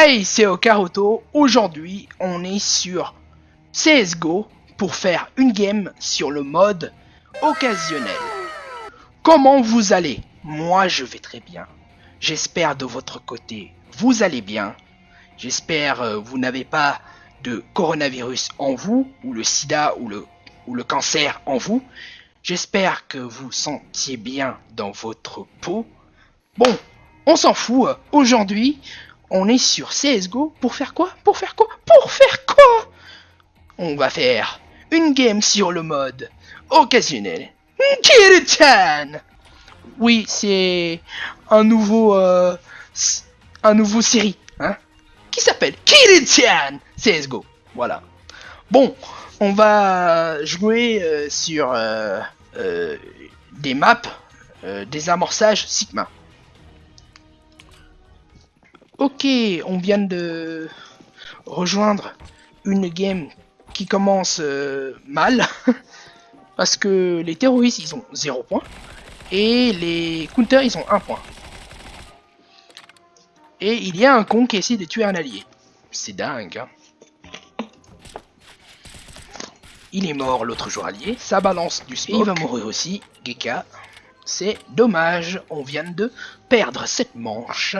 Hey, c'est Okaroto. Aujourd'hui, on est sur CSGO pour faire une game sur le mode occasionnel. Comment vous allez? Moi, je vais très bien. J'espère de votre côté, vous allez bien. J'espère euh, vous n'avez pas de coronavirus en vous, ou le sida, ou le, ou le cancer en vous. J'espère que vous sentiez bien dans votre peau. Bon, on s'en fout. Aujourd'hui, on est sur CSGO pour faire quoi? Pour faire quoi? Pour faire quoi? On va faire une game sur le mode occasionnel. Kirtan Oui, c'est un nouveau euh, un nouveau série, hein? Qui s'appelle Kirtan CSGO. Voilà. Bon, on va jouer euh, sur euh, des maps, des amorçages Sigma. Ok, on vient de rejoindre une game qui commence euh, mal. parce que les terroristes, ils ont 0 points. Et les counters, ils ont 1 point. Et il y a un con qui essaie de tuer un allié. C'est dingue, hein. Il est mort, l'autre joueur allié. Ça balance du smoke. Et il va mourir aussi, Geka. C'est dommage, on vient de perdre cette manche.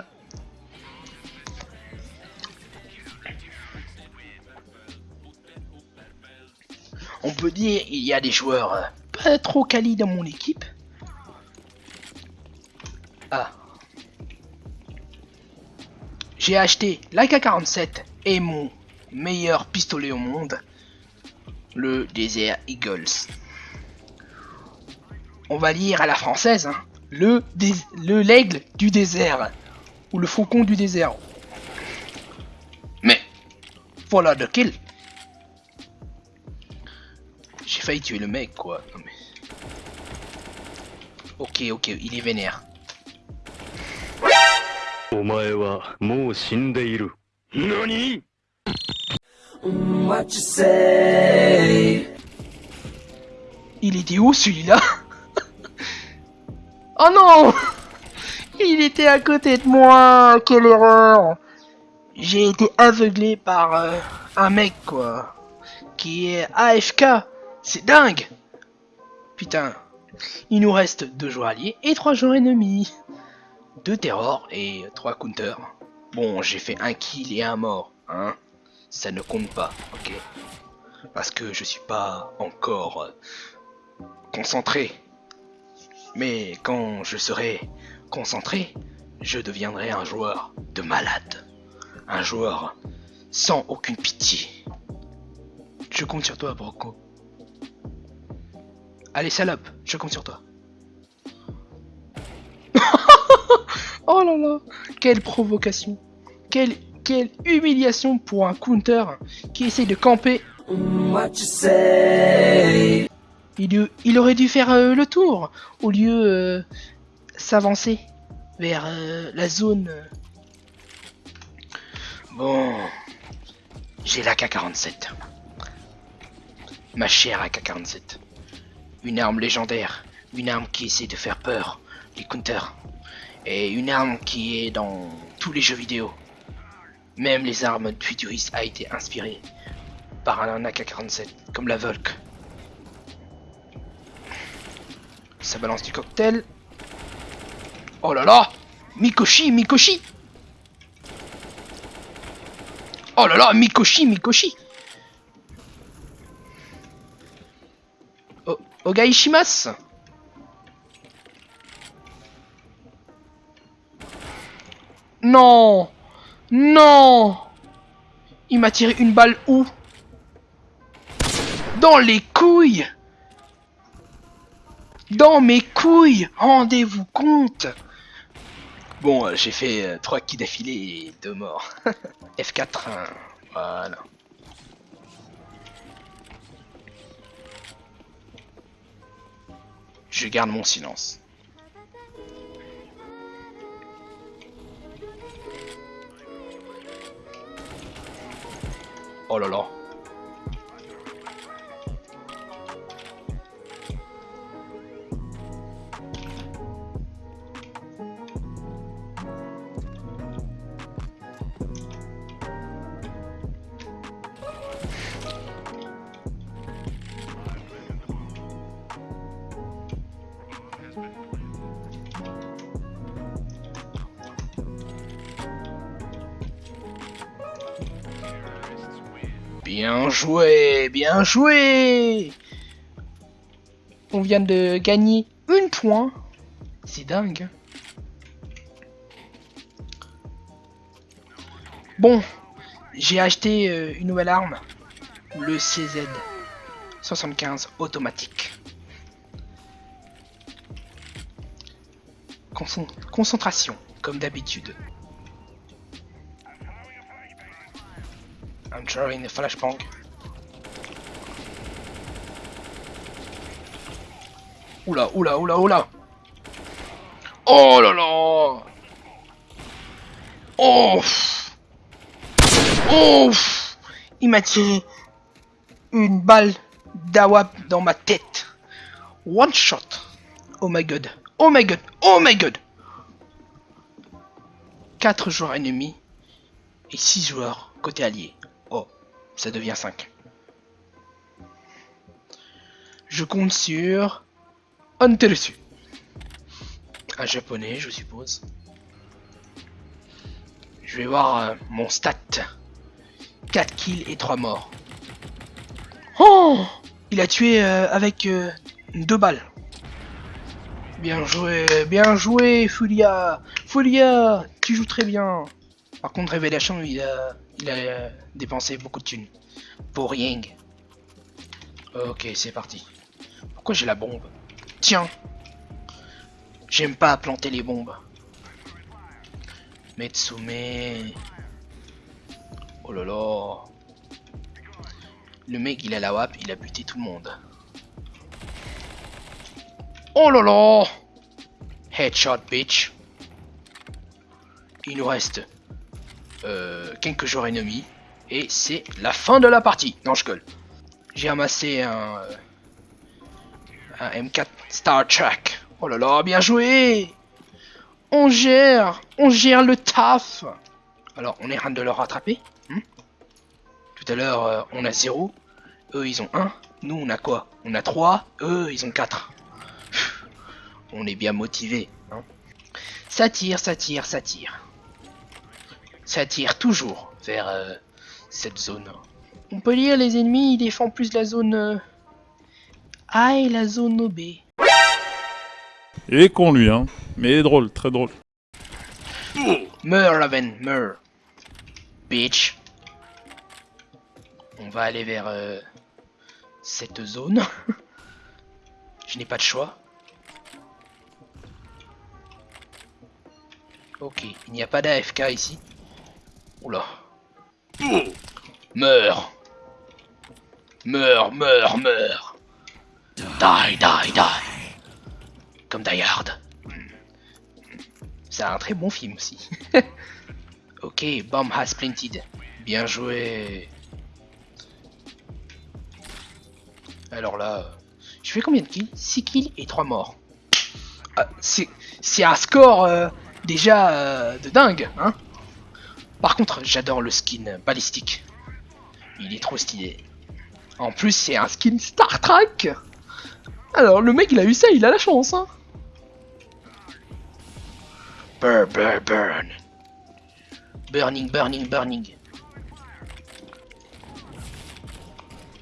On peut dire il y a des joueurs euh, pas trop quali dans mon équipe. Ah. J'ai acheté l'AK-47 et mon meilleur pistolet au monde, le Desert Eagles. On va lire à la française, hein. le le l'aigle du désert, ou le faucon du désert. Mais, voilà de kill. J'ai failli tuer le mec, quoi. Ok, ok, il est vénère. Il était où celui-là? Oh non! Il était à côté de moi Quelle erreur! J'ai été aveuglé par euh, un mec quoi qui est AFK c'est dingue Putain. Il nous reste deux joueurs alliés et trois joueurs ennemis. Deux terrors et trois counters. Bon, j'ai fait un kill et un mort, hein. Ça ne compte pas, ok Parce que je suis pas encore euh, concentré. Mais quand je serai concentré, je deviendrai un joueur de malade. Un joueur sans aucune pitié. Je compte sur toi, Broco. Allez, salope, je compte sur toi. oh là là, quelle provocation. Quelle, quelle humiliation pour un counter qui essaye de camper. Il, il, aurait dû faire euh, le tour au lieu euh, s'avancer vers euh, la zone. Bon, j'ai la K-47. Ma chère AK-47. Une arme légendaire, une arme qui essaie de faire peur, les counters. Et une arme qui est dans tous les jeux vidéo. Même les armes futuristes a été inspirée par un AK-47, comme la Volk. Ça balance du cocktail. Oh là là Mikoshi, Mikoshi Oh là là, Mikoshi, Mikoshi Ogaishimas Non. Non. Il m'a tiré une balle où? Dans les couilles. Dans mes couilles. Rendez-vous compte. Bon, euh, j'ai fait euh, trois kills d'affilée et deux morts. F4, voilà. Je garde mon silence. Oh là là. Bien joué, bien joué On vient de gagner une point. C'est dingue. Bon, j'ai acheté euh, une nouvelle arme, le CZ 75 automatique. concentration, comme d'habitude. I'm throwing the flashbang. Oula, oula, oula, oula Oh là là Oh Oh Il m'a tiré une balle d'awap dans ma tête. One shot. Oh my god. Oh my god. Oh my god. 4 joueurs ennemis et 6 joueurs côté allié. Ça devient 5. Je compte sur Anteresu. Un japonais, je suppose. Je vais voir euh, mon stat. 4 kills et 3 morts. Oh Il a tué euh, avec euh, deux balles. Bien joué, bien joué, Fulia Fulia Tu joues très bien Par contre, Révélation, il a, il a euh, dépensé beaucoup de thunes. Pour rien. Ok, c'est parti. Pourquoi j'ai la bombe? Tiens J'aime pas planter les bombes. Metsume... Oh là là. Le mec, il a la WAP, il a buté tout le monde. Oh là là Headshot, bitch. Il nous reste euh, quelques joueurs ennemis. Et c'est la fin de la partie. Non, je colle. J'ai amassé un, euh, un M4 Star Trek. Oh là là, bien joué On gère On gère le taf Alors, on est en train de le rattraper tout à l'heure, euh, on a 0. Eux, ils ont 1. Nous, on a quoi? On a 3. Eux, ils ont 4. On est bien motivé. Hein ça tire, ça tire, ça tire. Ça tire toujours vers euh, cette zone. On peut lire les ennemis, ils défendent plus la zone euh, A et la zone B. Il est con lui, hein. Mais il est drôle, très drôle. Meurs, Raven, meurs. Bitch. On va aller vers euh, cette zone. Je n'ai pas de choix. Ok, il n'y a pas d'AFK ici. Oula. Meurs Meurs, meurs, meurs Die, die, die Comme Die Hard. C'est un très bon film aussi. ok, bomb has planted. Bien joué. Alors là, je fais combien de kills? 6 kills et 3 morts. Ah, c'est un score euh, déjà euh, de dingue, hein Par contre, j'adore le skin balistique. Il est trop stylé. En plus, c'est un skin Star Trek Alors, le mec, il a eu ça, il a la chance, hein Burn, burn, burn. Burning, burning, burning.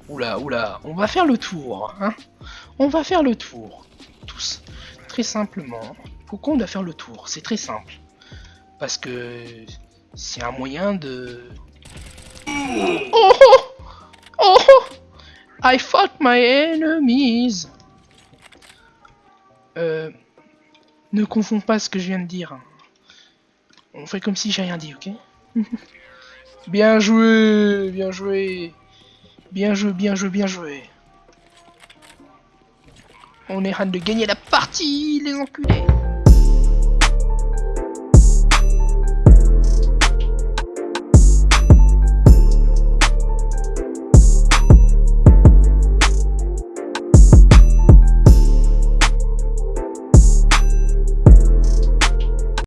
Oula, oula, on va faire le tour, hein On va faire le tour, tous, très simplement. Pourquoi on doit faire le tour? C'est très simple. Parce que c'est un moyen de... Oh, oh Oh I fought my enemies. Euh... Ne confonds pas ce que je viens de dire. On fait comme si j'ai rien dit, ok? Bien joué Bien joué. Bien joué, bien joué, bien joué. On est en train de gagner la partie, les enculés